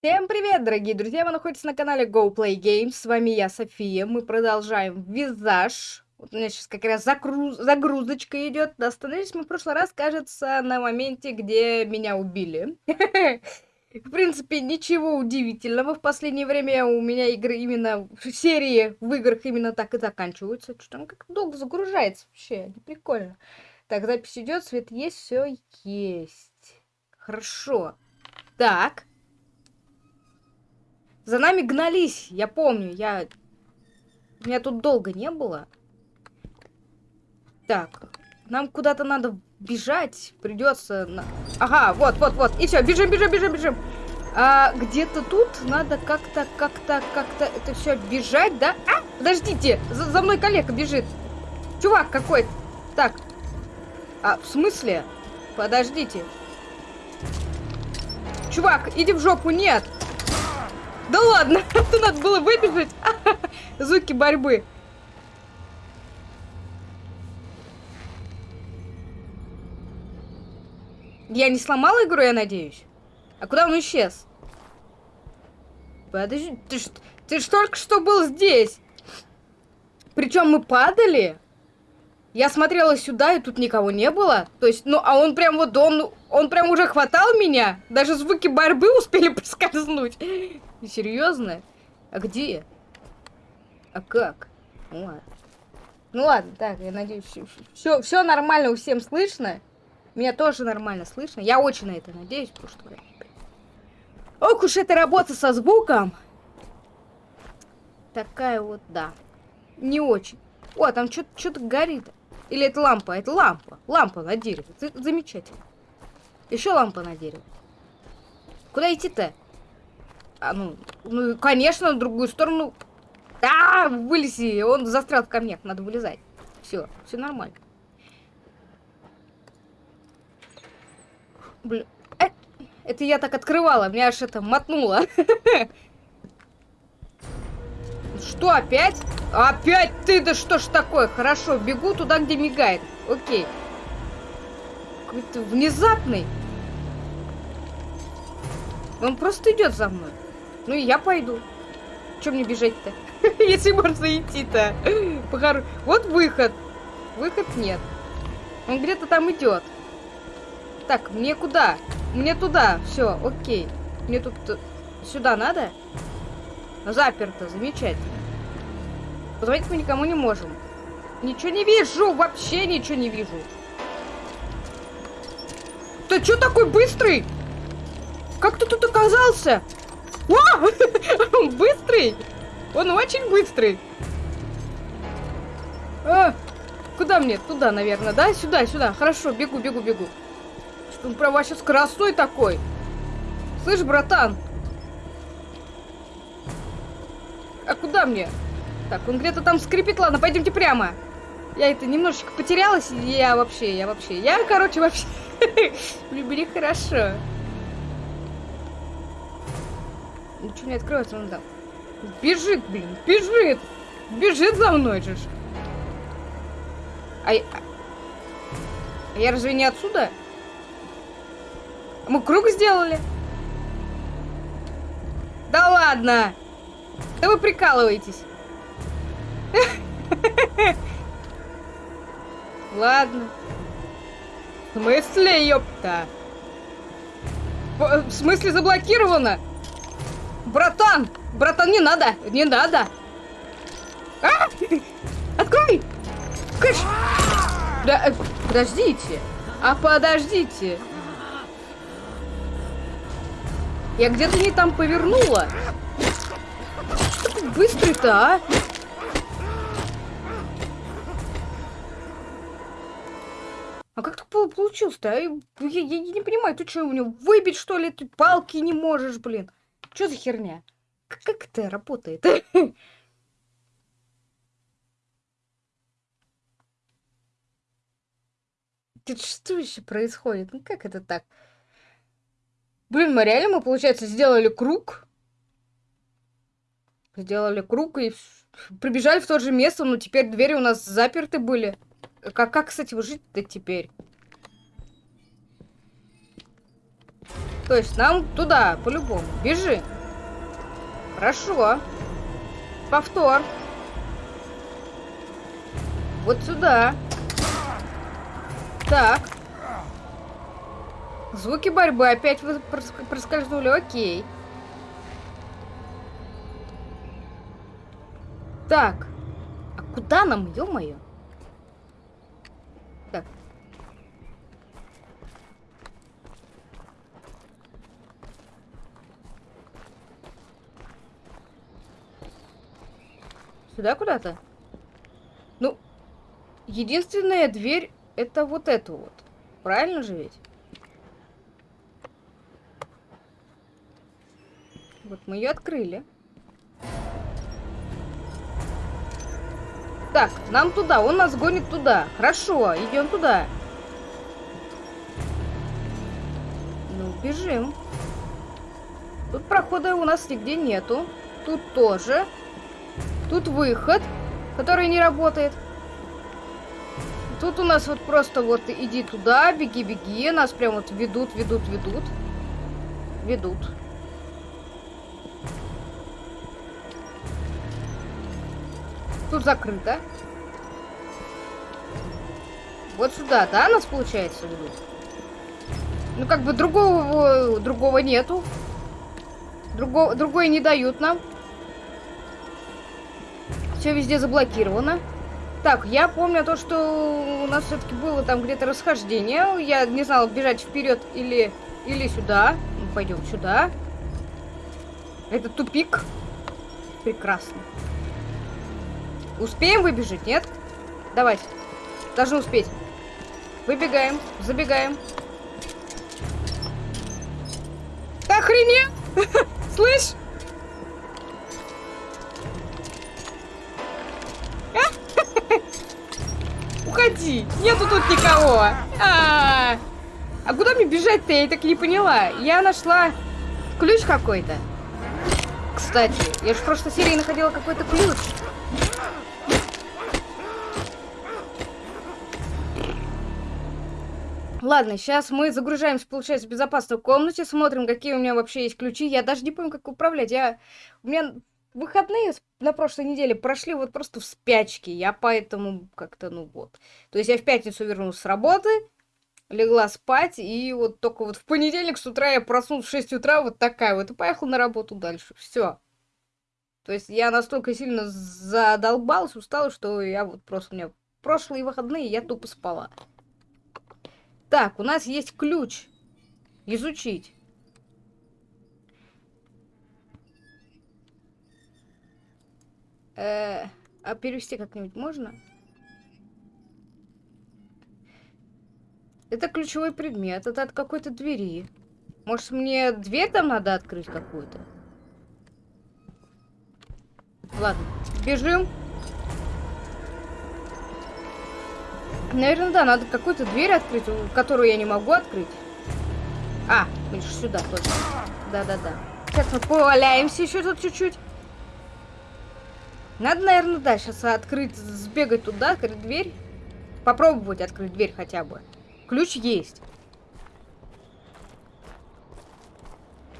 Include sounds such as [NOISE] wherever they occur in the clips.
Всем привет, дорогие друзья! Вы находитесь на канале Go Play Games. С вами я, София. Мы продолжаем визаж. Вот у меня сейчас как раз загруз... загрузочка идет. Остановились мы в прошлый раз, кажется, на моменте, где меня убили. [LAUGHS] В принципе, ничего удивительного. В последнее время у меня игры именно... Серии в играх именно так и заканчиваются. Что-то он как долго загружается вообще. Прикольно. Так, запись идет, свет есть, все есть. Хорошо. Так. За нами гнались, я помню, я... Меня тут долго не было. Так, нам куда-то надо бежать, придется... На... Ага, вот, вот, вот, и все, бежим, бежим, бежим, бежим. А где-то тут надо как-то, как-то, как-то это все бежать, да? А, подождите, за, за мной коллега бежит. Чувак какой-то. Так, а в смысле? Подождите. Чувак, иди в жопу, нет. Да ладно, [LAUGHS] это надо было выбежать. [LAUGHS] Звуки борьбы. Я не сломала игру, я надеюсь? А куда он исчез? Подожди, ты ж, ты ж только что был здесь. Причем мы падали. Я смотрела сюда, и тут никого не было. То есть, ну, а он прям вот, он, он прям уже хватал меня. Даже звуки борьбы [LAUGHS] успели проскользнуть. Серьезно? А где? А как? Ну ладно. Ну ладно, так, я надеюсь, все, нормально, у всем слышно. Меня тоже нормально слышно. Я очень на это надеюсь, потому что... Ох уж эта работа со звуком. Такая вот, да. Не очень. О, там что-то горит. Или это лампа? Это лампа. Лампа на дереве. Замечательно. Еще лампа на дереве. Куда идти-то? А, ну, ну, конечно, на другую сторону. Да, вылези. Он застрял в камнях. Надо вылезать. Все, все нормально. Блин. Э, это я так открывала. Меня аж это мотнуло. [LAUGHS] Что, опять? Опять ты? Да что ж такое? Хорошо, бегу туда, где мигает. Окей. Какой-то внезапный. Он просто идет за мной. Ну и я пойду. Чем мне бежать-то? [LAUGHS] Если можно идти-то. Вот выход. Выход нет. Он где-то там идет. Так, мне куда? Мне туда. Все, окей. Мне тут э, сюда надо? Заперто, замечательно. Позвонить мы никому не можем. Ничего не вижу, вообще ничего не вижу. Ты что такой быстрый? Как ты тут оказался? О! Он [LAUGHS] быстрый! Он очень быстрый! А, куда мне? Туда, наверное, да? Сюда, сюда. Хорошо, бегу, бегу, бегу. Он прям вообще скоростной такой. Слышь, братан? А куда мне? Так, он где-то там скрипит. Ладно, пойдемте прямо. Я это немножечко потерялась. Я вообще, я вообще. Я, короче, вообще... [LAUGHS] Любили хорошо. Ничего не открывается, он там. Бежит, блин, бежит! Бежит за мной же. А, а я разве не отсюда? Мы круг сделали? Да ладно! Да вы прикалываетесь. [LAUGHS] Ладно. В смысле, ёпта? В смысле заблокировано? Братан! Братан, не надо! Не надо! А! Открой! Кыш! Да, э, подождите! А подождите! Я где-то не там повернула. Что ты быстрый-то, а? А как так получилось-то? А? Я, я, я не понимаю, ты что, у него выбить, что ли? Ты палки не можешь, блин. Что за херня? Как, это работает? [LAUGHS] Что еще происходит? Ну как это так? Блин, мы реально, мы, получается, сделали круг. Сделали круг и прибежали в то же место, но теперь двери у нас заперты были. Как, как с этим жить-то теперь? То есть нам туда, по-любому. Бежи. Хорошо. Повтор. Вот сюда. Так. Звуки борьбы опять проскользнули. Окей. Так. А куда нам, ё-моё? Сюда куда-то? Ну, единственная дверь это вот эту вот. Правильно же ведь? Вот мы ее открыли. Так, нам туда, он нас гонит туда. Хорошо, идем туда. Ну, бежим. Тут прохода у нас нигде нету. Тут тоже. Тут выход, который не работает. Тут у нас вот просто вот иди туда, беги, беги. Нас прям вот ведут, ведут, ведут. Ведут. Тут закрыто. Вот сюда, да, нас получается ведут? Ну, как бы другого, другого нету. Другого, другое не дают нам. Все везде заблокировано. Так, я помню то, что у нас все-таки было там где-то расхождение. Я не знала, бежать вперед или, или сюда. Ну, пойдем сюда. Это тупик. Прекрасно. Успеем выбежать, нет? Давайте. Должны успеть. Выбегаем, забегаем. Ты охренел? [LAUGHS] Слышь? Уходи. Нету тут никого. А, -а, -а. а куда мне бежать-то? Я так не поняла. Я нашла ключ какой-то. Кстати, я же в прошлой серии находила какой-то ключ. Ладно, сейчас мы загружаемся, получается, в безопасной комнате, смотрим, какие у меня вообще есть ключи. Я даже не помню, как управлять. Я... У меня выходные на прошлой неделе прошли вот просто в спячке. Я поэтому как-то, ну вот. То есть я в пятницу вернулась с работы, легла спать, и вот только вот в понедельник с утра я проснулась в 6 утра, вот такая вот, и поехала на работу дальше. Все. То есть я настолько сильно задолбалась, устала, что я вот просто у меня прошлые выходные я тупо спала. Так, у нас есть ключ. Изучить. Э а перевести как-нибудь можно? Это ключевой предмет. Это от какой-то двери. Может, мне дверь там надо открыть какую-то? Ладно, бежим. Наверное, да, надо какую-то дверь открыть, которую я не могу открыть. А, видишь, сюда точно. Да-да-да. Сейчас мы поваляемся еще тут чуть-чуть. Надо, наверное, да, сейчас открыть, сбегать туда, открыть дверь. Попробовать открыть дверь хотя бы. Ключ есть.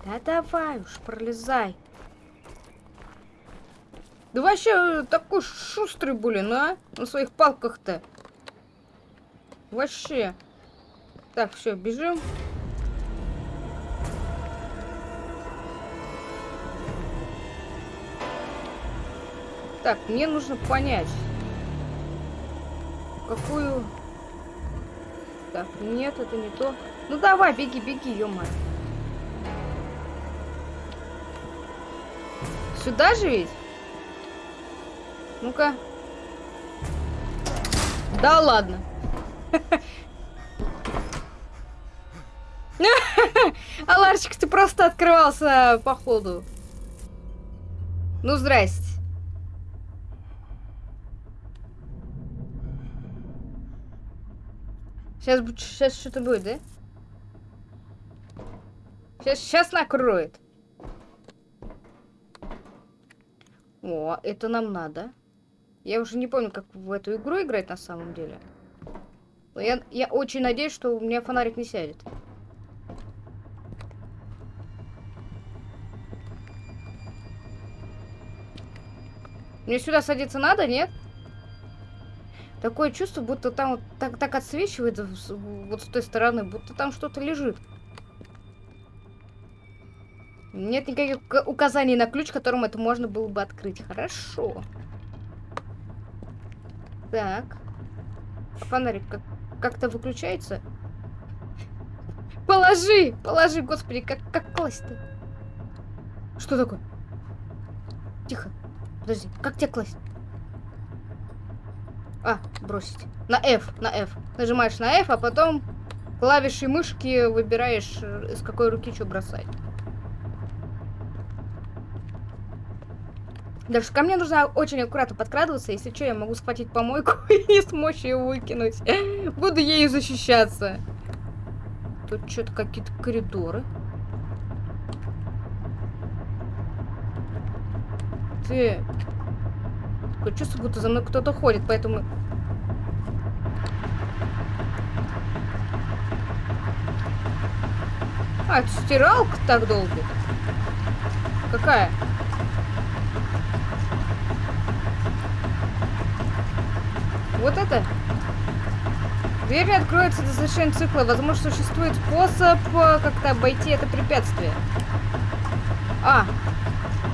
Да давай уж, пролезай. Да вообще такой шустрый, блин, а? На своих палках-то. Вообще. Так, все, бежим. Так, мне нужно понять, какую... Так, нет, это не то. Ну давай, беги, беги, ё -моё. Сюда же ведь? Ну-ка. Да ладно. [LAUGHS] Аларчик, ты просто открывался, походу. Ну, здрасте. Сейчас, сейчас что-то будет, да? Сейчас, сейчас накроет. О, это нам надо. Я уже не помню, как в эту игру играть на самом деле. Но я, я очень надеюсь, что у меня фонарик не сядет. Мне сюда садиться надо, нет? Нет. Такое чувство, будто там вот так, так отсвечивает вот с той стороны, будто там что-то лежит. Нет никаких указаний на ключ, которым это можно было бы открыть. Хорошо. Так. Фонарик как как-то выключается? Положи! Положи, господи, как, как класть-то? Что такое? Тихо. Подожди, как тебе класть? А, бросить. На F, на F. Нажимаешь на F, а потом клавишей мышки выбираешь, э, с какой руки что бросать. Даже ко мне нужно очень аккуратно подкрадываться. Если что, я могу схватить помойку [LAUGHS] и смочь ее выкинуть. Буду ею защищаться. Тут что-то какие-то коридоры. Ты... Такое чувство, будто за мной кто-то ходит, поэтому... А, это стиралка так долго? Какая? Вот это? Дверь не откроется до завершения цикла. Возможно, существует способ э, как-то обойти это препятствие. А,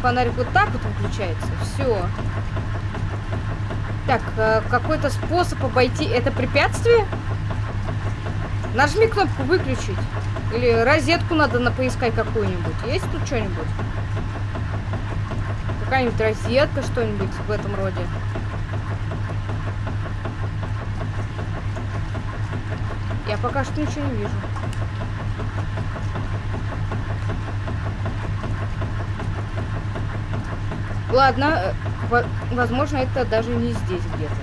фонарик вот так вот выключается. Все. Так, э, какой-то способ обойти это препятствие? Нажми кнопку выключить. Или розетку надо на поискать какую-нибудь. Есть тут что-нибудь? Какая-нибудь розетка, что-нибудь в этом роде. Я пока что ничего не вижу. Ладно, э, возможно, это даже не здесь где-то.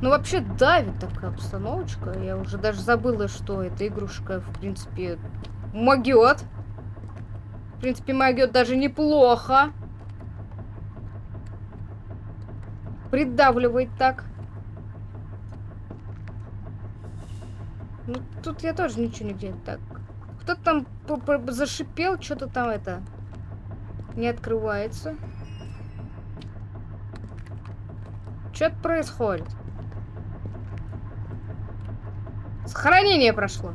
Ну, вообще давит такая обстановочка. Я уже даже забыла, что эта игрушка, в принципе, могет принципе, могет даже неплохо. Придавливает так. Ну, тут я тоже ничего не где Так. Кто-то там зашипел, что-то там это не открывается. Что-то происходит. Сохранение прошло.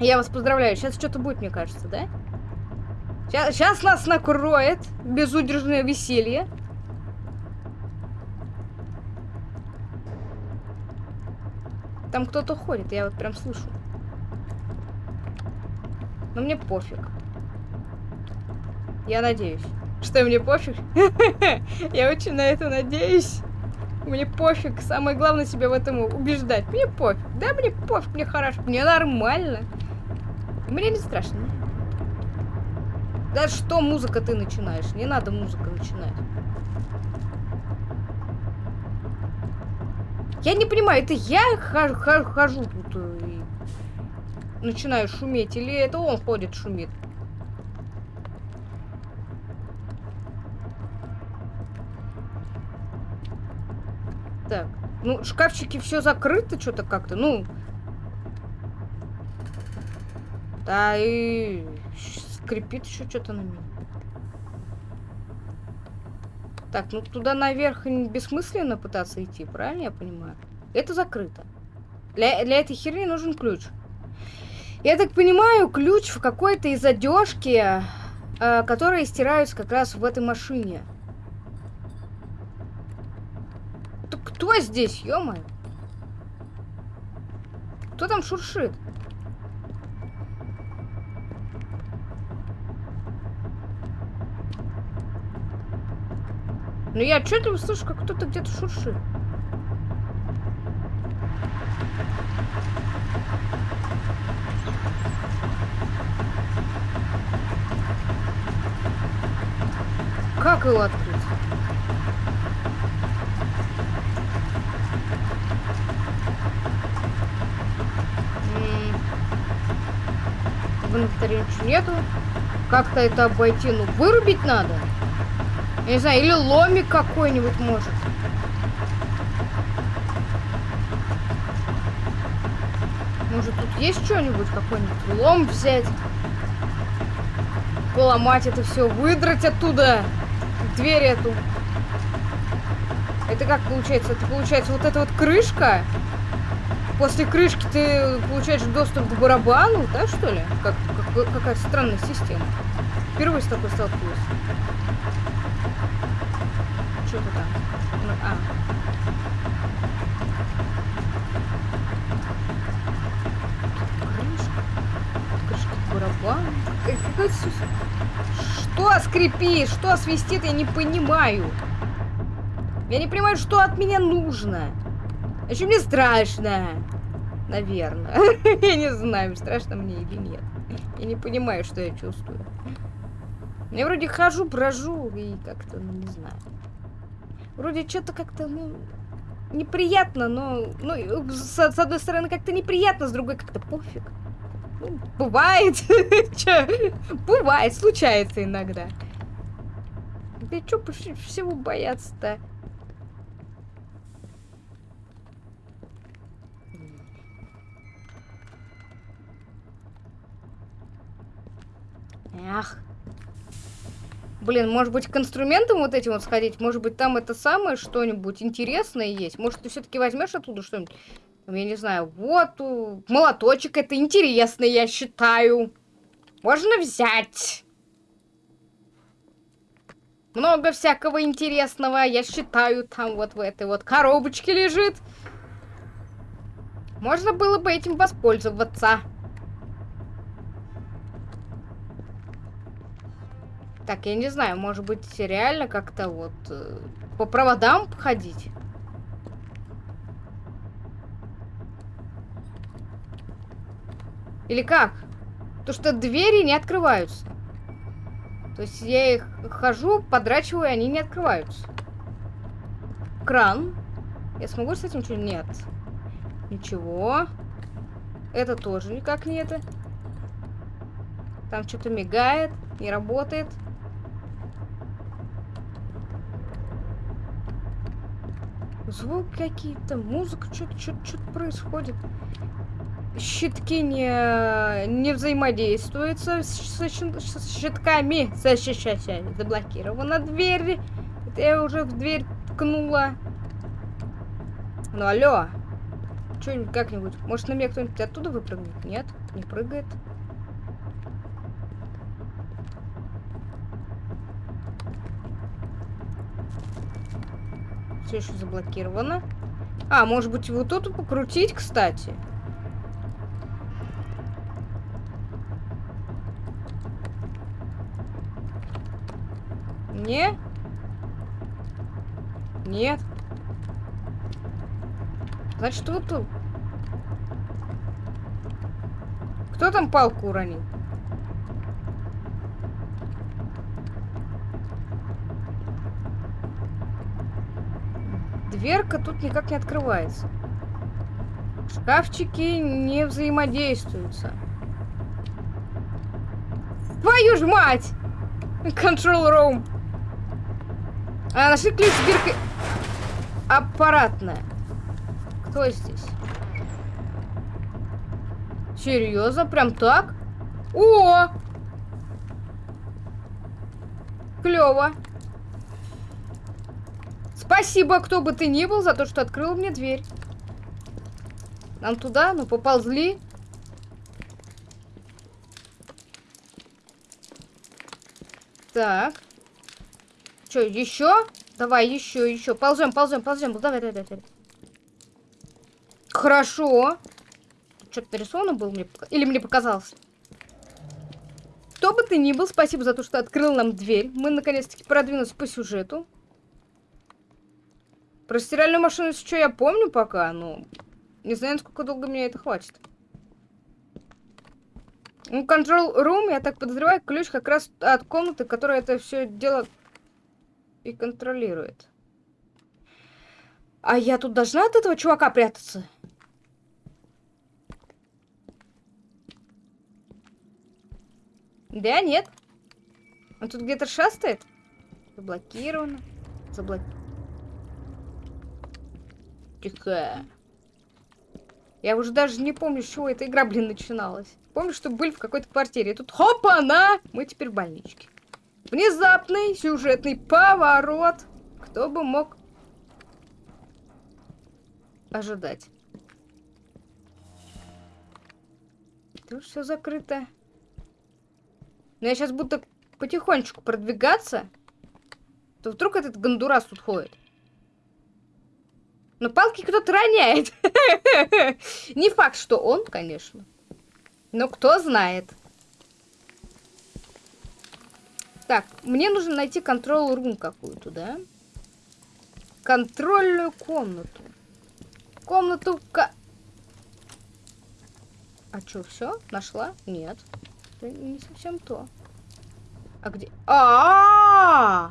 Я вас поздравляю. Сейчас что-то будет, мне кажется, да? Сейчас, сейчас нас накроет безудержное веселье. Там кто-то ходит, я вот прям слышу. Но мне пофиг. Я надеюсь. Что мне пофиг? [LAUGHS] Я очень на это надеюсь. Мне пофиг. Самое главное себя в этом убеждать. Мне пофиг. Да, мне пофиг, мне хорошо. Мне нормально. Мне не страшно. Да что музыка ты начинаешь? Не надо музыка начинать. Я не понимаю, это я хожу, хожу тут и начинаю шуметь, или это он ходит шумит? Так, ну шкафчики все закрыты что-то как-то, ну. Да и скрипит еще что-то на меня. Так, ну туда наверх бессмысленно пытаться идти, правильно я понимаю? Это закрыто. Для, для этой херни нужен ключ. Я так понимаю, ключ в какой-то из одежки, э, которые стираются как раз в этой машине. Так кто здесь, ё -моё? Кто там шуршит? Ну я отчетливо слышу, как кто-то где-то шуршит. Как его открыть? В инвентаре ничего нету. Как-то это обойти? Ну, вырубить надо. Я не знаю, или ломик какой-нибудь может. Может, тут есть что-нибудь, какой-нибудь лом взять? Поломать это все, выдрать оттуда дверь эту. Это как получается? Это получается вот эта вот крышка. После крышки ты получаешь доступ к барабану, да, что ли? Как, как какая странная система. Впервые с такой столкнулась. Что это там? Ну, а. Крышка. Крышка барабана. Что скрипит? Что свистит? Я не понимаю. Я не понимаю, что от меня нужно. Еще мне страшно. Наверное. [LAUGHS] я не знаю, страшно мне или нет. Я не понимаю, что я чувствую. Я вроде хожу, брожу и как-то, ну, не знаю. Вроде что-то как-то, ну, неприятно, но, ну, с, с одной стороны как-то неприятно, с другой как-то пофиг. Бывает. [LAUGHS] бывает, случается иногда. Да что всего бояться-то? Ах. Блин, может быть, к инструментам вот этим вот сходить? Может быть, там это самое что-нибудь интересное есть? Может, ты все-таки возьмешь оттуда что-нибудь? Я не знаю, вот молоточек, это интересно, я считаю. Можно взять. Много всякого интересного, я считаю, там вот в этой вот коробочке лежит. Можно было бы этим воспользоваться. Так, я не знаю, может быть, реально как-то вот э, по проводам ходить? Или как? То, что двери не открываются. То есть я их хожу, подрачиваю, и они не открываются. Кран. Я смогу с этим что-нибудь? Нет. Ничего. Это тоже никак не это. Там что-то мигает, не работает. Звук какие-то, музыка, что-то что происходит. Щитки не, не взаимодействуют с, с, с щитками. Сейчас, заблокирована дверь. Это я уже в дверь ткнула. Ну алло. Что-нибудь как-нибудь. Может на меня кто-нибудь оттуда выпрыгнет? Нет, не прыгает. все еще заблокировано. А, может быть, вот тут покрутить, кстати. Не? Нет. Значит, вот тут. Кто там палку уронил? Дверка тут никак не открывается. Шкафчики не взаимодействуются. Твою ж мать! Control room. А, нашли ключ с биркой. Аппаратная. Кто здесь? Серьезно? Прям так? О! Клево. Спасибо, кто бы ты ни был, за то, что открыл мне дверь. Нам туда, ну поползли. Так. Что, еще? Давай, еще, еще. Ползем, ползем, ползем. Давай, давай, давай. Хорошо. Что-то нарисовано было мне? Или мне показалось? Кто бы ты ни был, спасибо за то, что открыл нам дверь. Мы наконец-таки продвинулись по сюжету. Про стиральную машину что я помню пока, но не знаю, сколько долго мне это хватит. Ну, control room, я так подозреваю, ключ как раз от комнаты, которая это все дело и контролирует. А я тут должна от этого чувака прятаться? Да, нет. Он тут где-то шастает? Заблокировано. Заблокировано. Тихо. Я уже даже не помню, с чего эта игра, блин, начиналась. Помню, что были в какой-то квартире. И тут хопа-на! Мы теперь в больничке. Внезапный сюжетный поворот. Кто бы мог ожидать. Тут все закрыто. Но я сейчас буду потихонечку продвигаться, то вдруг этот гондурас тут ходит. Но палки кто-то роняет. [LAUGHS] Не факт, что он, конечно. Но кто знает. Так, мне нужно найти контрол-рум какую-то, да? Контрольную комнату. Комнату... А что, все? Нашла? Нет. Это не совсем то. А где? -а, -а, -а!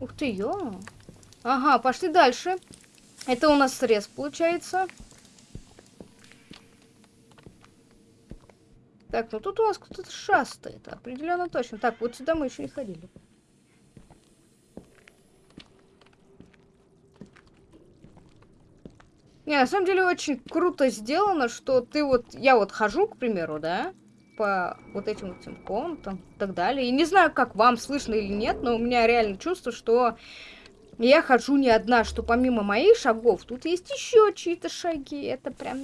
Ух ты, ё. Ага, пошли дальше. Это у нас срез получается. Так, ну тут у нас кто-то шастает. Определенно точно. Так, вот сюда мы еще не ходили. Не, на самом деле очень круто сделано, что ты вот... Я вот хожу, к примеру, да? По вот этим вот этим комнатам и так далее. И не знаю, как вам слышно или нет, но у меня реально чувство, что я хожу не одна, что помимо моих шагов тут есть еще чьи-то шаги. Это прям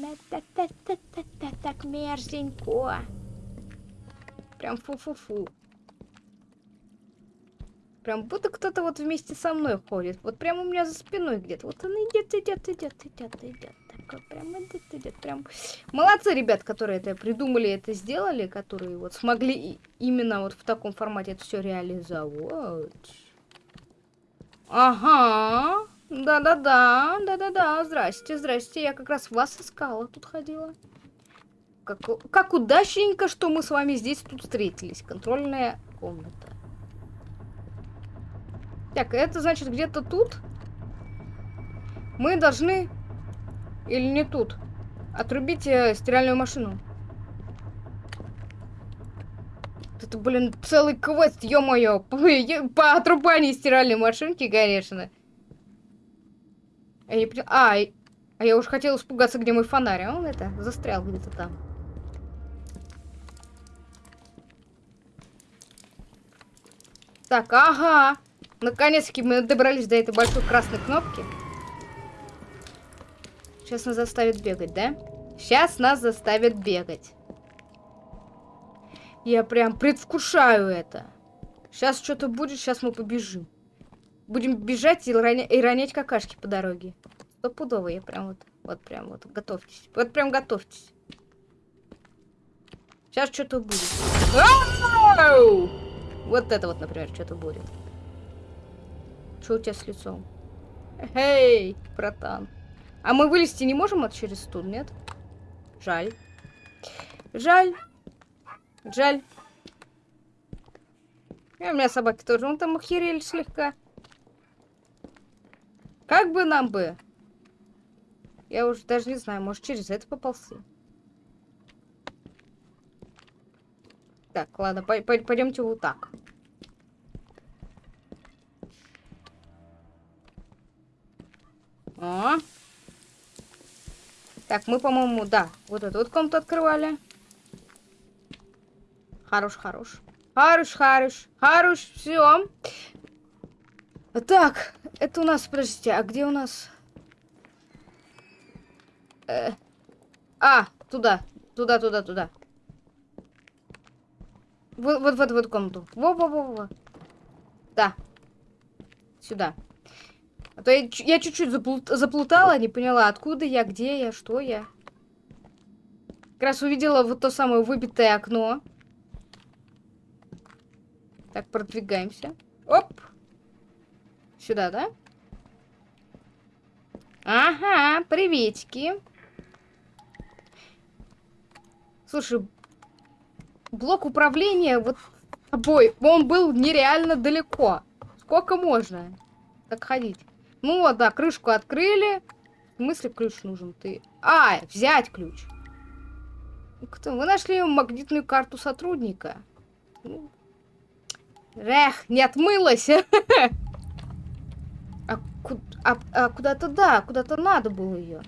так мерзенько. Прям фу-фу-фу. Прям будто кто-то вот вместе со мной ходит. Вот прям у меня за спиной где-то. Вот он идет, идет, идет, идет, идет. Такой прям идет, идет. Прям. Молодцы, ребят, которые это придумали, это сделали, которые вот смогли именно вот в таком формате это все реализовать. Ага. Да-да-да, да-да-да. Здрасте, здрасте. Я как раз вас искала, тут ходила. Как, как удачненько, что мы с вами здесь тут встретились. Контрольная комната. Так, это значит где-то тут? Мы должны... Или не тут? Отрубить э, стиральную машину. Это, блин, целый квест, ё-моё, [LAUGHS] по, отрубанию стиральной машинки, конечно. А, я, а, а я уж хотела испугаться, где мой фонарь, а он это, застрял где-то там. Так, ага. Наконец-таки мы добрались до этой большой красной кнопки. Сейчас нас заставят бегать, да? Сейчас нас заставят бегать. Я прям предвкушаю это. Сейчас что-то будет, сейчас мы побежим. Будем бежать и, роня и ронять какашки по дороге. Стопудово, я прям вот, вот прям вот, готовьтесь. Вот прям готовьтесь. Сейчас что-то будет. Вот это вот, например, что-то будет. Что у тебя с лицом? Эй, братан. А мы вылезти не можем от через стул, нет? Жаль. Жаль. Жаль. И у меня собаки тоже. Он там охерели слегка. Как бы нам бы? Я уже даже не знаю, может через это поползти. Так, ладно, пойдемте вот так. О. Так, мы, по-моему, да, вот эту вот комнату открывали. Хорош, хорош. Хорош, хорош. Хорош, все. Так, это у нас, подождите, а где у нас... Э, а, туда, туда, туда, туда. Вот, вот, вот, вот комнату. Во-во-во-во. Да. Сюда. А то я чуть-чуть заплут, заплутала, не поняла, откуда я, где я, что я. Как раз увидела вот то самое выбитое окно. Так, продвигаемся. Оп! Сюда, да? Ага, приветики. Слушай, блок управления вот обой, он был нереально далеко. Сколько можно так ходить? Ну вот, да, крышку открыли. В смысле ключ нужен? Ты... А, взять ключ. Вы нашли магнитную карту сотрудника. Ну, эх, не отмылась. [LAUGHS] А, а, а куда-то, да, куда-то надо было ее.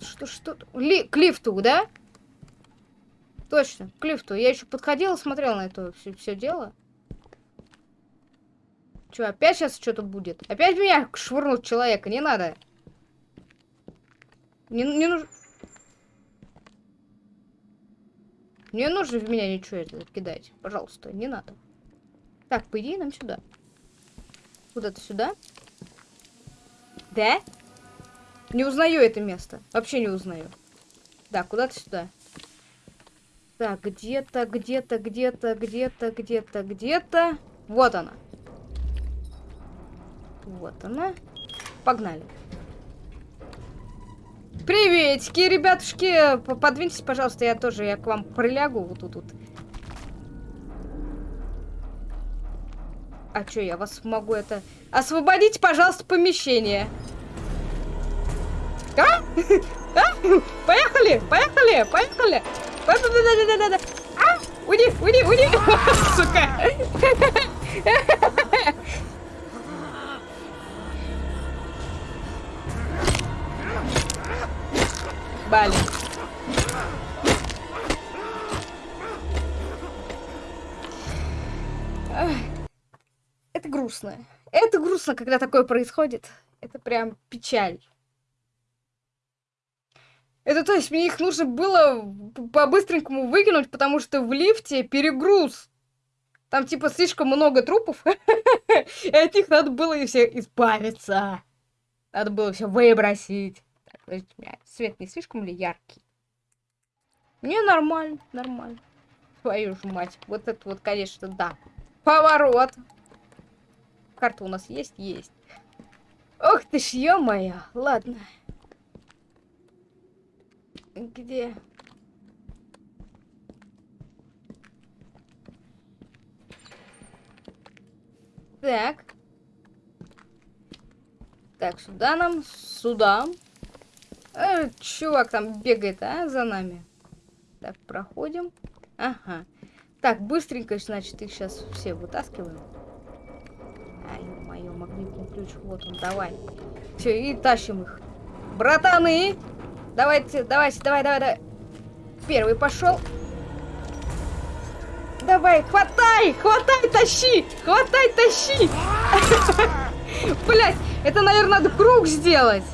Что, что? Ли, к лифту, да? Точно, к лифту. Я еще подходила, смотрела на это все, все дело. Че, опять сейчас что-то будет? Опять меня швырнут человека, не надо. Не, не нужно... Не нужно в меня ничего это кидать. Пожалуйста, не надо. Так, по идее, нам сюда. Куда-то сюда. Да? Не узнаю это место. Вообще не узнаю. Да, куда-то сюда. Так, где-то, где-то, где-то, где-то, где-то, где-то. Вот она. Вот она. Погнали. Приветики, ребятушки. Подвиньтесь, пожалуйста, я тоже, я к вам прилягу вот тут вот. А что, я вас могу это... Освободите, пожалуйста, помещение. А? [LAUGHS] А? Поехали, поехали, поехали. Да-да-да-да-да. А? Уйди, уйди, уйди. [LAUGHS] Сука. Блин. Грустно. Это грустно, когда такое происходит. Это прям печаль. Это то есть мне их нужно было по-быстренькому выкинуть, потому что в лифте перегруз. Там типа слишком много трупов. [LAUGHS] И от них надо было и все избавиться. Надо было все выбросить. Так, меня свет не слишком ли яркий? Не, нормально, нормально. Твою ж мать. Вот это вот, конечно, да. Поворот. Карта у нас есть? Есть. Ох ты ж, ё-моё. Ладно. Где? Так. Так, сюда нам, сюда. Э, чувак там бегает, а, за нами. Так, проходим. Ага. Так, быстренько, значит, их сейчас все вытаскиваем. Мое магнитный ключ, вот он, давай. Все, и тащим их. Братаны! Давайте, давайте, давай, давай, давай. Первый пошел. Давай, хватай, хватай, тащи, хватай, тащи. [LAUGHS] Блять, это, наверное, надо круг сделать.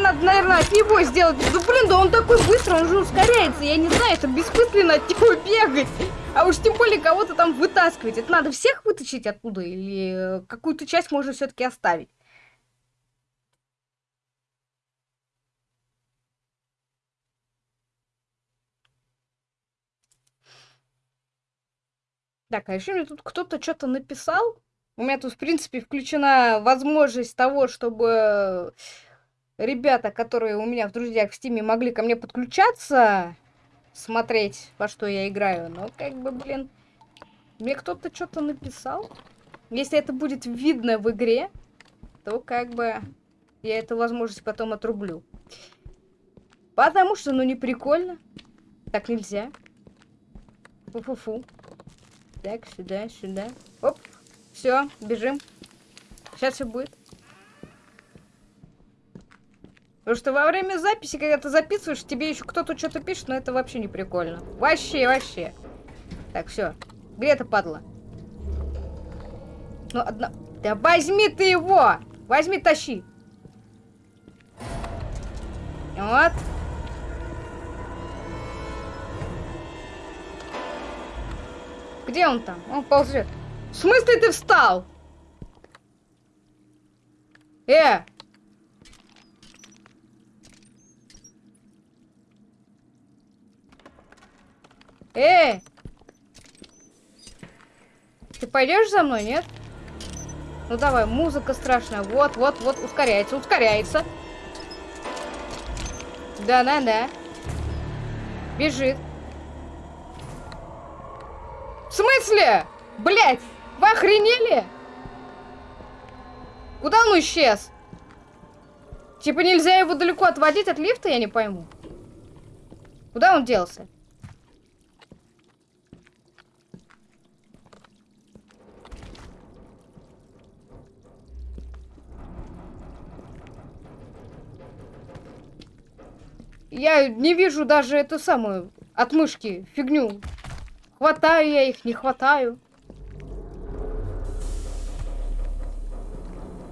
Надо, наверное, от него сделать. Да блин, да он такой быстрый, он же ускоряется. Я не знаю, это бессмысленно от него [LAUGHS] бегать. А уж тем более кого-то там вытаскивать. Это надо всех вытащить оттуда или какую-то часть можно все-таки оставить? Так, а еще мне тут кто-то что-то написал. У меня тут, в принципе, включена возможность того, чтобы ребята, которые у меня в друзьях в стиме, могли ко мне подключаться, смотреть, во что я играю. Но, как бы, блин, мне кто-то что-то написал. Если это будет видно в игре, то, как бы, я эту возможность потом отрублю. Потому что, ну, не прикольно. Так нельзя. Фу-фу-фу. Так, сюда, сюда. Оп. Все, бежим. Сейчас все будет. Потому что во время записи, когда ты записываешь, тебе еще кто-то что-то пишет, но это вообще не прикольно. Вообще, вообще. Так, все. Где это падла? Ну, одна... Да возьми ты его! Возьми, тащи. Вот. Где он там? Он ползет. В смысле ты встал? Э! Э! Ты пойдешь за мной, нет? Ну давай, музыка страшная. Вот, вот, вот, ускоряется, ускоряется. Да-да-да. Бежит. В смысле? Блять, вы охренели? Куда он исчез? Типа нельзя его далеко отводить от лифта, я не пойму. Куда он делся? Я не вижу даже эту самую отмышки, фигню. Хватаю я их, не хватаю.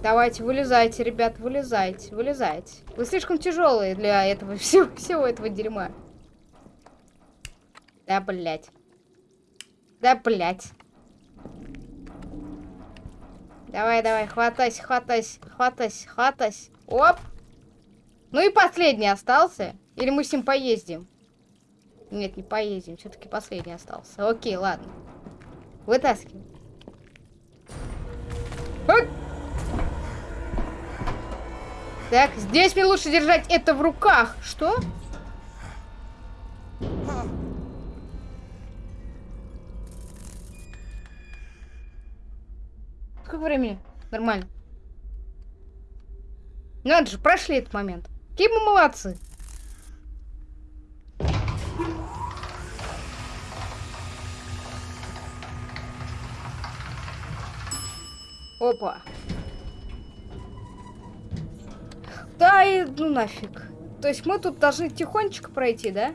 Давайте, вылезайте, ребят, вылезайте, вылезайте. Вы слишком тяжелые для этого [LAUGHS] всего, всего этого дерьма. Да, блядь. Да, блядь. Давай, давай, хватайся, хватайся, хватайся, хватайся. Оп. Ну и последний остался. Или мы с ним поездим? Нет, не поездим. Все-таки последний остался. Окей, ладно. Вытаскивай. Так, здесь мне лучше держать это в руках. Что? Сколько времени? Нормально. Надо же, прошли этот момент. Какие мы молодцы. Опа. Да и ну нафиг. То есть мы тут должны тихонечко пройти, да?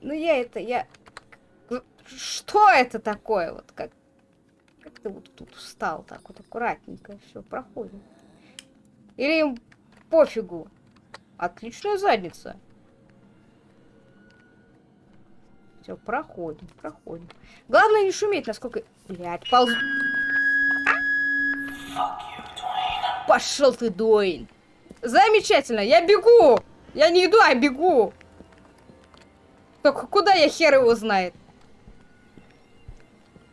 Ну я это, я... Что это такое? Вот как... Как ты вот тут встал так вот аккуратненько, все, проходим. Или им пофигу. Отличная задница. Все, проходим, проходим. Главное не шуметь, насколько... Блять, полз... Пошел ты, Дуэйн. Замечательно, я бегу. Я не иду, а бегу. Только куда я хер его знает?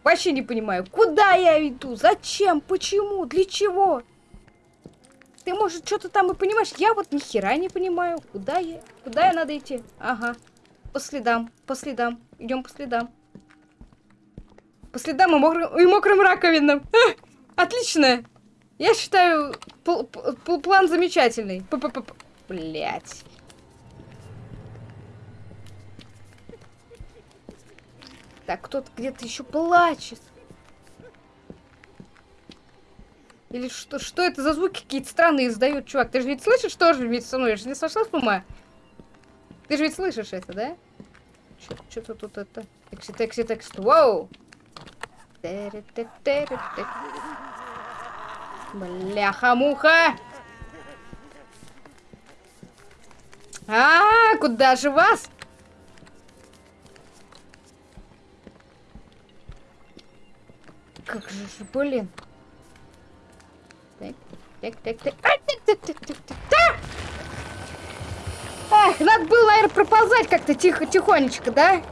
Вообще не понимаю, куда я иду, зачем, почему, для чего? Ты, может, что-то там и понимаешь? Я вот ни хера не понимаю, куда я, куда я надо идти. Ага, по следам, по следам. Идем по следам. По следам и мокрым, и мокрым раковинам. [LAUGHS] А, отлично. Я считаю, пл пл план замечательный. П -п -п Блять. Так, кто-то где-то еще плачет. Или что, что это за звуки какие-то странные издают, чувак? Ты же ведь слышишь тоже ведь со мной? Я же не сошла с ума? Ты же ведь слышишь это, да? Что-то тут это... Текси, текси, текст. Вау! Бляха-муха! А, -а, а, куда же вас? Как же, блин. Так, так, так, так. А, так, так, так, так, так. Эх, надо было, проползать как-то тихо, тихонечко, да?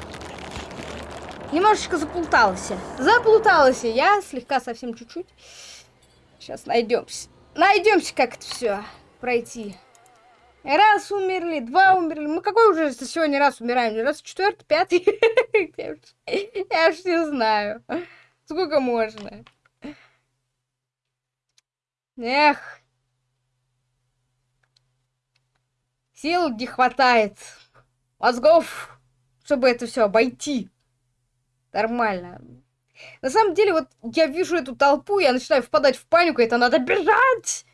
Немножечко заплуталась. Заплуталась я, слегка совсем чуть-чуть. Сейчас найдемся. Найдемся, как это все пройти. Раз умерли, два умерли. Мы какой уже сегодня раз умираем? Раз четвертый, пятый? [LAUGHS] Я уж не знаю. Сколько можно? Эх. Сил не хватает. Мозгов, чтобы это все обойти. Нормально. На самом деле, вот я вижу эту толпу, я начинаю впадать в панику, это надо бежать!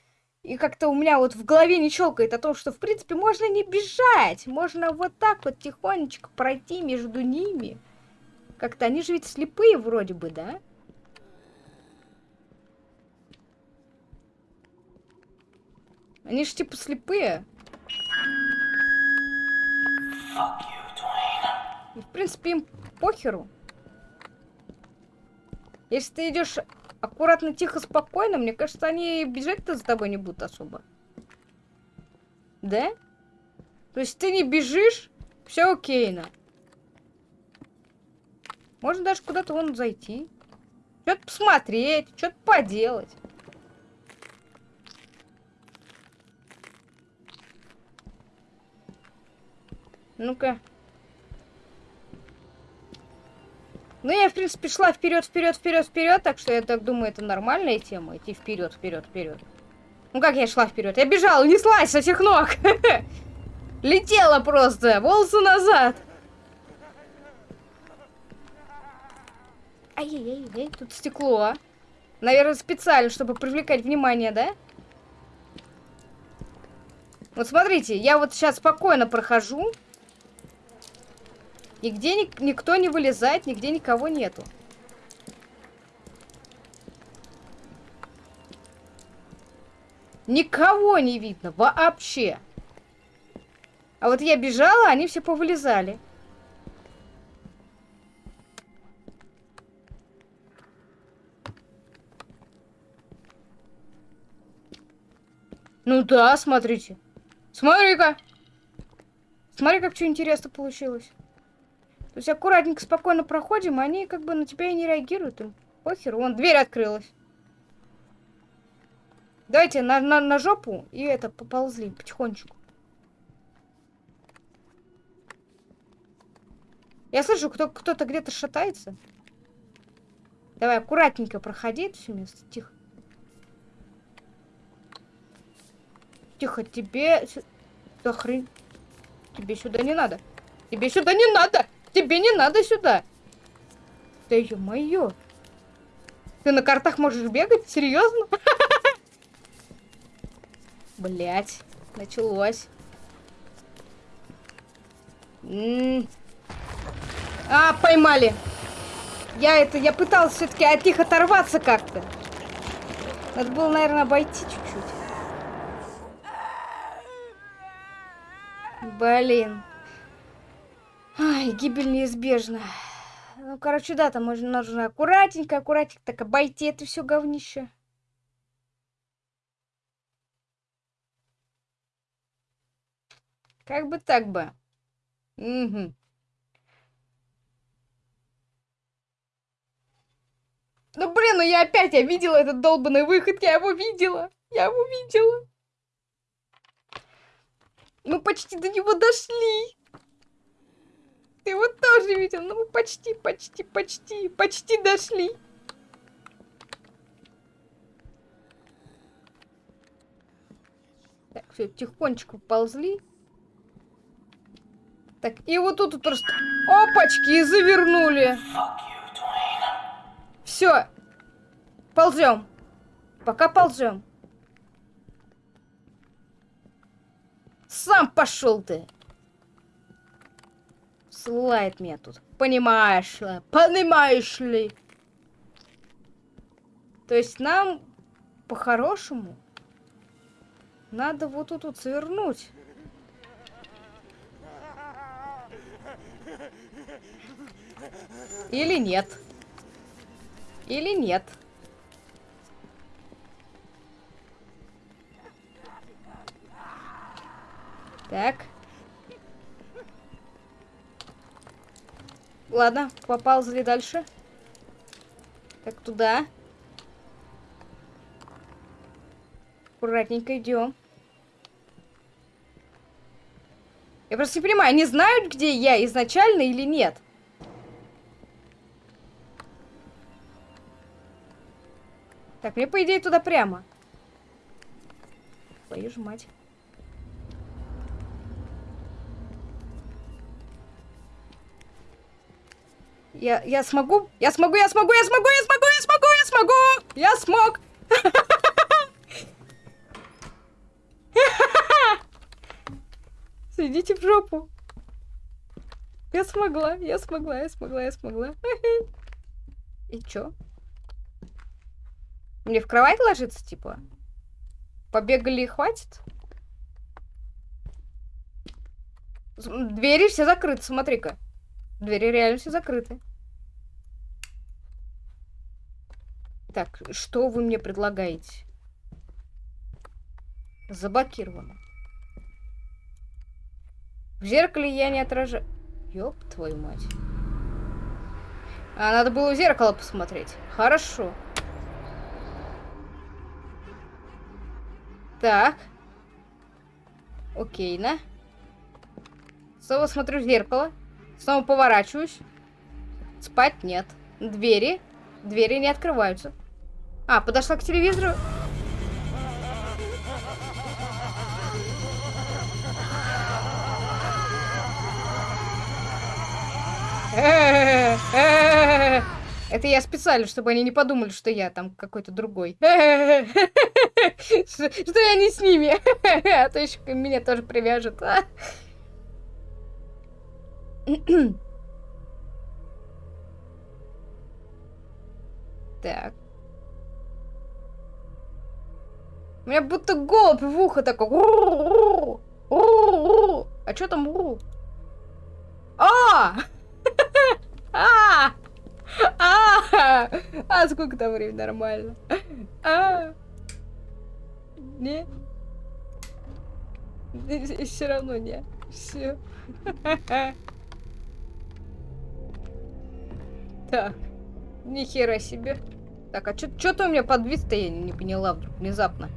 И как-то у меня вот в голове не щелкает о том, что, в принципе, можно не бежать. Можно вот так вот тихонечко пройти между ними. Как-то они же ведь слепые вроде бы, да? Они же типа слепые. В принципе, им похеру. Если ты идешь аккуратно, тихо, спокойно, мне кажется, они бежать-то за тобой не будут особо. Да? То есть ты не бежишь, все окейно. Можно даже куда-то вон зайти. Что-то посмотреть, что-то поделать. Ну-ка. Ну, я, в принципе, шла вперед, вперед, вперед, вперед, так что я так думаю, это нормальная тема, идти вперед, вперед, вперед. Ну, как я шла вперед? Я бежала, неслась с этих ног. [LAUGHS] Летела просто, волосы назад. Ай-яй-яй, тут стекло. Наверное, специально, чтобы привлекать внимание, да? Вот смотрите, я вот сейчас спокойно прохожу. Нигде ни никто не вылезает, нигде никого нету. Никого не видно вообще. А вот я бежала, они все повылезали. Ну да, смотрите. Смотри-ка. Смотри, как что интересно получилось. То есть аккуратненько, спокойно проходим, они как бы на тебя и не реагируют. Им похер. Вон, дверь открылась. Давайте на, на, на жопу и это, поползли потихонечку. Я слышу, кто, кто-то где-то шатается. Давай аккуратненько проходи это все место. Тихо. Тихо, тебе... Да хрень. Тебе сюда не надо. Тебе сюда не надо. Тебе не надо сюда. Да ё-моё. Ты на картах можешь бегать? Серьезно? [LAUGHS] Блять, началось. А, поймали. Я это, я пытался все-таки от них оторваться как-то. Надо было, наверное, обойти чуть-чуть. Блин. Ай, гибель неизбежна. Ну, короче, да, там можно, нужно аккуратненько, аккуратненько так обойти это все говнище. Как бы так бы. Угу. Ну блин, ну я опять, я видела этот долбанный выход, я его видела. Я его видела. Мы почти до него дошли. Ты его тоже видел. Ну, почти, почти, почти, почти дошли. Так, все, тихонечко ползли. Так, и вот тут просто... Опачки, и завернули. Все. Ползем. Пока ползем. Сам пошел ты. Слает меня тут. Понимаешь ли? Понимаешь ли? То есть нам по-хорошему надо вот тут вот свернуть. Или нет. Или нет. Так. Ладно, поползли дальше. Так, туда. Аккуратненько идем. Я просто не понимаю, они знают, где я изначально или нет? Так, мне, по идее, туда прямо. Твою ж мать. Я, я смогу? Я смогу, я смогу, я смогу, я смогу, я смогу, я смогу! Я смог! Сидите в жопу. Я смогла, я смогла, я смогла, я смогла. И чё? Мне в кровать ложиться, типа? Побегали и хватит? Двери все закрыты, смотри-ка. Двери реально все закрыты. Так, что вы мне предлагаете? Заблокировано. В зеркале я не отражаю... Ёб твою мать. А, надо было в зеркало посмотреть. Хорошо. Так. Окей, на. Снова смотрю в зеркало. Снова поворачиваюсь. Спать нет. Двери. Двери не открываются. А, подошла к телевизору. [LAUGHS] Это я специально, чтобы они не подумали, что я там какой-то другой. [LAUGHS] Что я не с ними. [LAUGHS] А то еще меня тоже привяжут. А. [CLEARS THROAT] Так. У меня будто голубь в ухо такой. А что там? А! [LAUGHS] А! А! А сколько там времени нормально? А! Не? Все равно не. Все. [LAUGHS] Так. Ни хера себе. Так, а что-то у меня подвис-то я не поняла вдруг, внезапно.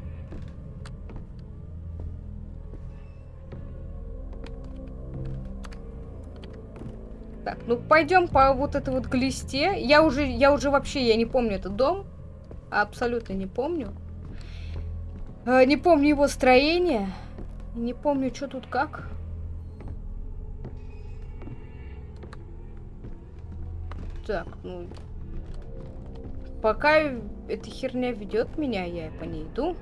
Так, ну пойдем по вот этой вот глисте. Я уже, я уже вообще, я не помню этот дом. Абсолютно не помню. Э, не помню его строение. Не помню, что тут как. Так, ну... Пока эта херня ведет меня, я по ней иду.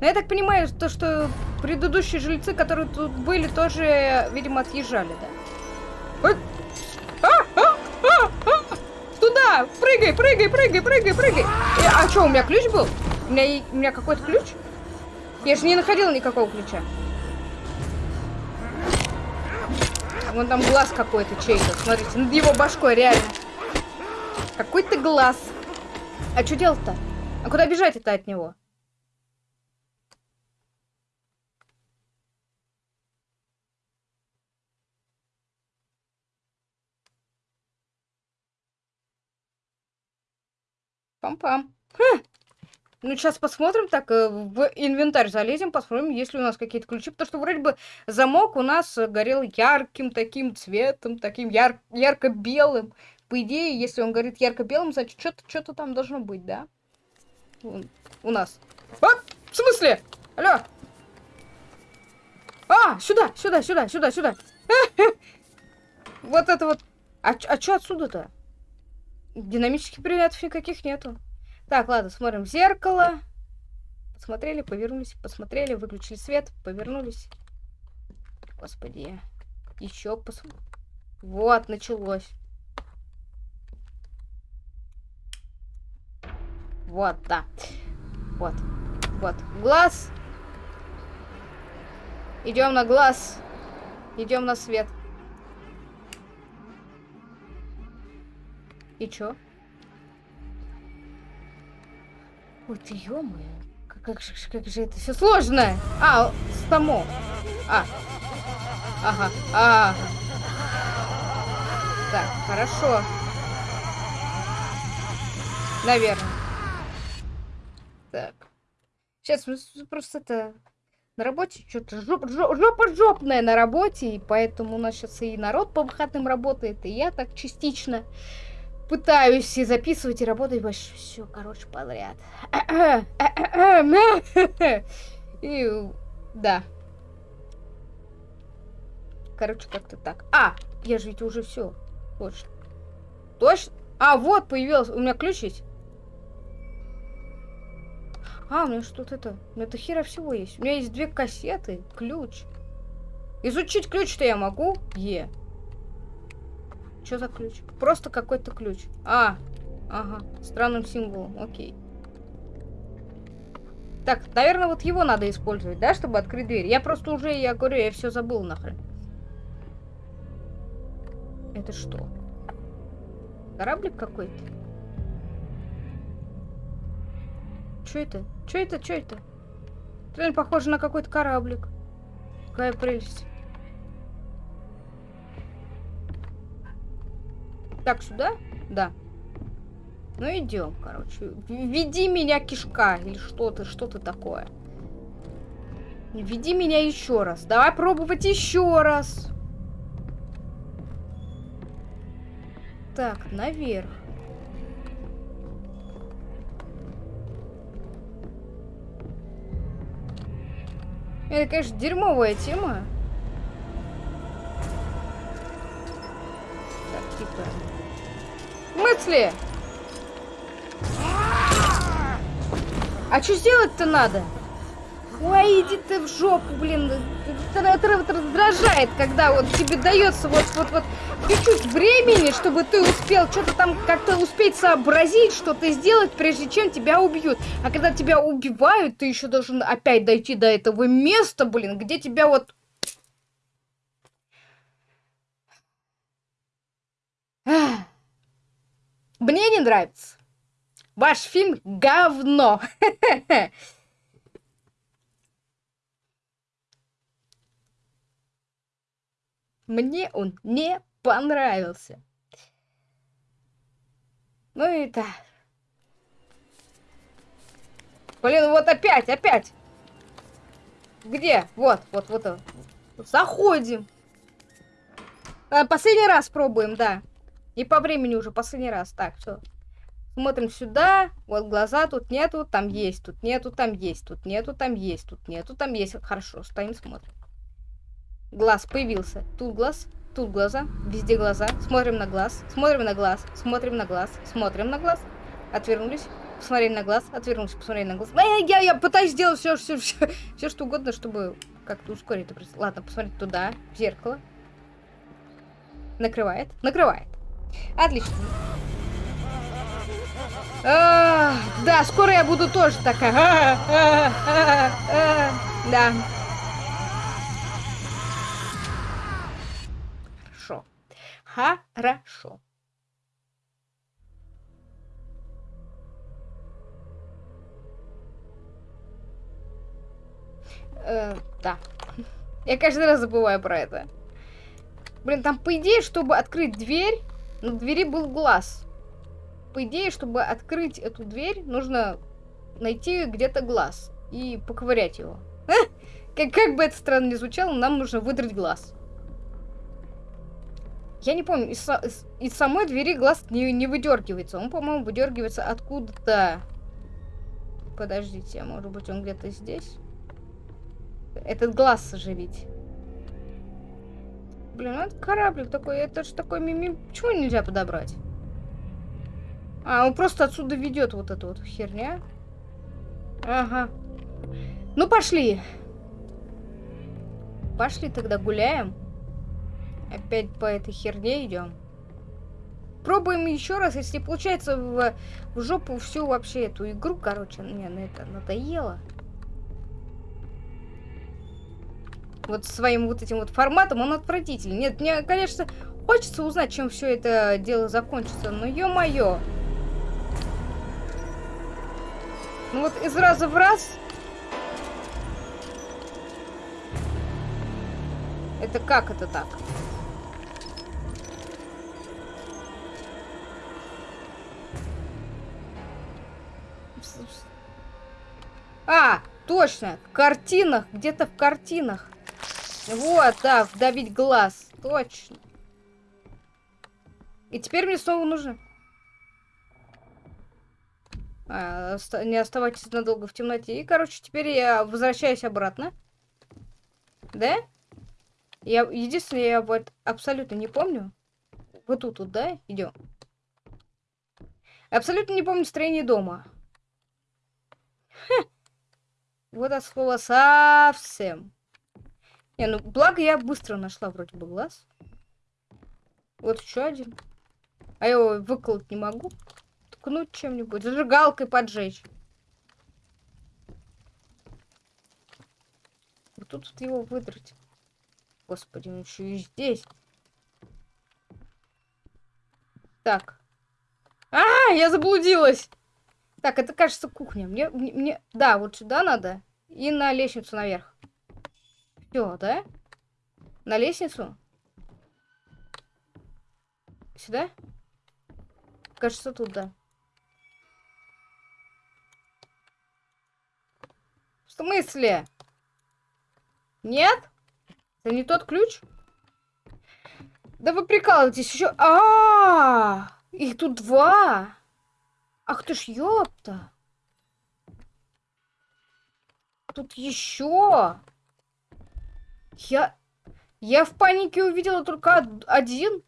Но я так понимаю, то, что предыдущие жильцы, которые тут были, тоже, видимо, отъезжали, да? Туда! Прыгай, прыгай, прыгай, прыгай, прыгай! Э, а что, у меня ключ был? У меня, у меня какой-то ключ? Я же не находила никакого ключа. Вон там глаз какой-то чей-то. Смотрите, над его башкой, реально. Какой-то глаз. А что делать-то? А куда бежать это от него? Пам-пам. Хм. Ну, сейчас посмотрим, так, э, в инвентарь залезем, посмотрим, есть ли у нас какие-то ключи, потому что вроде бы замок у нас горел ярким таким цветом, таким яр ярко-белым. По идее, если он горит ярко-белым, значит, что-то что там должно быть, да? У нас. А! В смысле? Алло! А, сюда, сюда, сюда, сюда, сюда. [LAUGHS] Вот это вот. А, а что отсюда-то? Динамических предметов никаких нету. Так, ладно, смотрим в зеркало. Посмотрели, повернулись, посмотрели, выключили свет, повернулись. Господи. Еще пос... Вот, началось. Вот, да. Вот. Вот. Глаз. Идем на глаз. Идем на свет. И чё? Ой, ты ё как, как, как же это все сложно? А, само. А. Ага. А. Так, хорошо. Наверное. Так. Сейчас просто это... На работе что-то жоп, жоп, жопа жопная на работе, и поэтому у нас сейчас и народ по выходным работает, и я так частично пытаюсь и записывать, и работать больше. Все, короче, подряд. [CLEARS THROAT] И да. Короче, как-то так. А, я же ведь уже все. Точно. Точно? А, вот появился. У меня ключ есть. А, у меня что-то это... У меня это хера всего есть. У меня есть две кассеты, ключ. Изучить ключ-то я могу? Е. Что за ключ? Просто какой-то ключ. А, ага, странным символом, окей. Так, наверное, вот его надо использовать, да, чтобы открыть дверь. Я просто уже, я говорю, я все забыл нахрен. Это что? Кораблик какой-то? Что это? Что это? Что это? Реально похоже на какой-то кораблик. Какая прелесть. Так, сюда? Да. Ну, идем, короче. Веди меня, кишка. Или что-то, что-то такое. Веди меня еще раз. Давай пробовать еще раз. Так, наверх. Это, конечно, дерьмовая тема. Так, типа... Смысле? А что сделать-то надо? Ой, иди ты в жопу, блин. Это раздражает, когда вот тебе дается вот вот вот чуть-чуть времени, чтобы ты успел что-то там как-то успеть сообразить, что-то сделать, прежде чем тебя убьют. А когда тебя убивают, ты еще должен опять дойти до этого места, блин, где тебя вот... Мне не нравится. Ваш фильм говно. Мне он не понравился. Ну и так. Блин, вот опять, опять. Где? Вот, вот, вот. Заходим. А, последний раз пробуем, да. И по времени уже последний раз. Так, все. Смотрим сюда. Вот глаза тут нету, там есть, тут нету, там есть, тут нету, там есть, тут нету, там есть. Хорошо, стоим, смотрим. Глаз появился. Тут глаз, тут глаза, везде глаза. Смотрим на глаз, смотрим на глаз, смотрим на глаз, смотрим на глаз. Отвернулись, посмотрели на глаз, отвернулись, посмотрели на глаз. Э, я, я пытаюсь сделать все, все, все, все, что угодно, чтобы как-то ускорить это. Ладно, посмотреть туда, в зеркало. Накрывает, накрывает. Отлично. Да, скоро я буду тоже такая. Да. Хорошо. Э, да. Я каждый раз забываю про это. Блин, там по идее, чтобы открыть дверь, на двери был глаз. По идее, чтобы открыть эту дверь, нужно найти где-то глаз и поковырять его. [LAUGHS] Как, как бы это странно ни звучало, нам нужно выдрать глаз. Я не помню, из, из, из самой двери глаз не, не выдергивается. Он, по-моему, выдергивается откуда-то. Подождите, а может быть он где-то здесь? Этот глаз оживить. Блин, ну это кораблик такой, это же такой мими... Почему нельзя подобрать? А, он просто отсюда ведет вот эту вот херня. Ага. Ну, пошли. Пошли тогда гуляем. Опять по этой херне идем. Пробуем еще раз, если получается в, в жопу всю вообще эту игру, короче, мне на это надоело. Вот своим вот этим вот форматом он отвратительный. Нет, мне, конечно, хочется узнать, чем все это дело закончится, но ё-моё. Ну вот из раза в раз... Это как это так? А, точно, в картинах, где-то в картинах. Вот, да, вдавить глаз, точно. И теперь мне снова нужно... А, не оставайтесь надолго в темноте. И, короче, теперь я возвращаюсь обратно. Да? Я, единственное, я вот абсолютно не помню. Вот тут, вот, да? Идем. Абсолютно не помню строение дома. Ха. Вот от слова совсем. Не, ну благо я быстро нашла вроде бы глаз. Вот еще один. А я его выколоть не могу. Ткнуть чем-нибудь. Зажигалкой поджечь. Вот тут его выдрать. Господи, он еще и здесь. Так. А, я заблудилась. Так, это, кажется, кухня. Мне, мне, мне... Да, вот сюда надо. И на лестницу наверх. Все, да? На лестницу? Сюда? Кажется, тут, да. В смысле? Нет? Это не тот ключ? Да вы прикалываетесь еще. А, -а, -а! их тут два. Ах ты ж ёпта. Тут еще. Я... Я в панике увидела только один.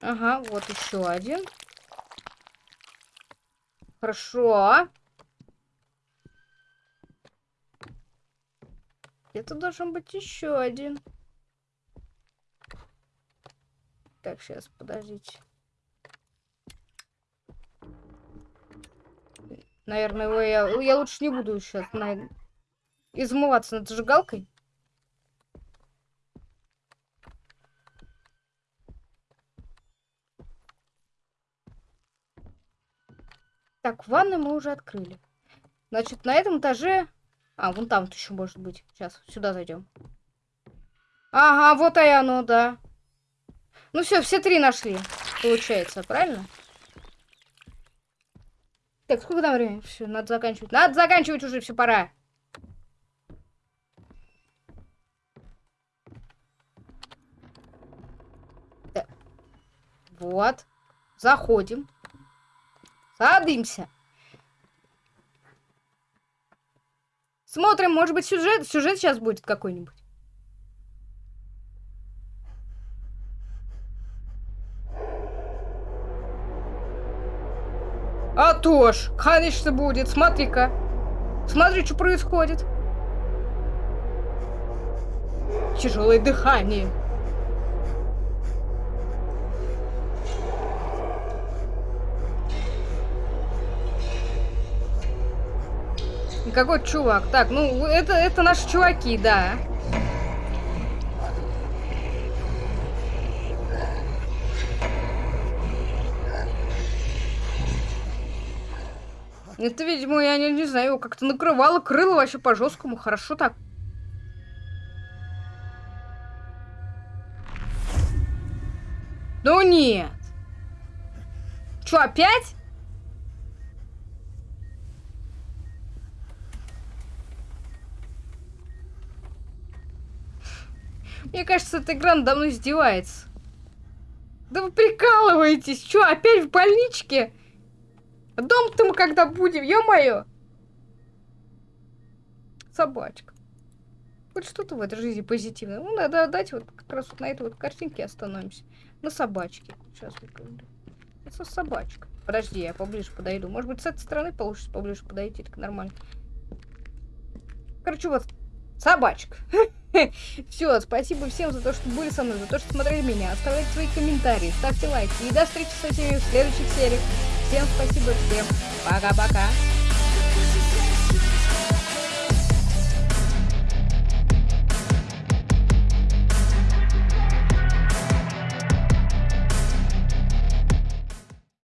Ага, вот еще один. Хорошо. Это должен быть еще один. Так, сейчас, подождите. Наверное, его я, я лучше не буду сейчас на... измываться над зажигалкой. Так, ванну мы уже открыли. Значит, на этом этаже... А, вон там вот еще может быть. Сейчас, сюда зайдем. Ага, вот и оно, да. Ну все, все три нашли, получается, правильно? Так, сколько там времени? Все, надо заканчивать. Надо заканчивать уже, все, пора. Так. Вот. Заходим. Садимся. Смотрим, может быть, сюжет, сюжет сейчас будет какой-нибудь. А то ж, конечно будет. Смотри-ка. Смотри, что происходит. Тяжелое дыхание. Какой чувак? Так, ну, это, это наши чуваки, да. Это, видимо, я не, не знаю, как-то накрывало крыло вообще по-жесткому. Хорошо так. Ну нет. Чё, опять? Мне кажется, эта игра мной издевается. Да вы прикалываетесь. Чё, опять в больничке? Дом-то мы когда будем, ё-моё! Собачка. Хоть что-то в этой жизни позитивное. Ну, надо отдать вот как раз вот на этой вот картинке остановимся. На собачке. Сейчас выгляну. Это собачка. Подожди, я поближе подойду. Может быть, с этой стороны получится поближе подойти. Так нормально. Короче, вот собачка. [LAUGHS] Все, спасибо всем за то, что были со мной, за то, что смотрели меня. Оставляйте свои комментарии, ставьте лайки. И до встречи со всеми в следующих сериях. Всем спасибо, всем пока-пока.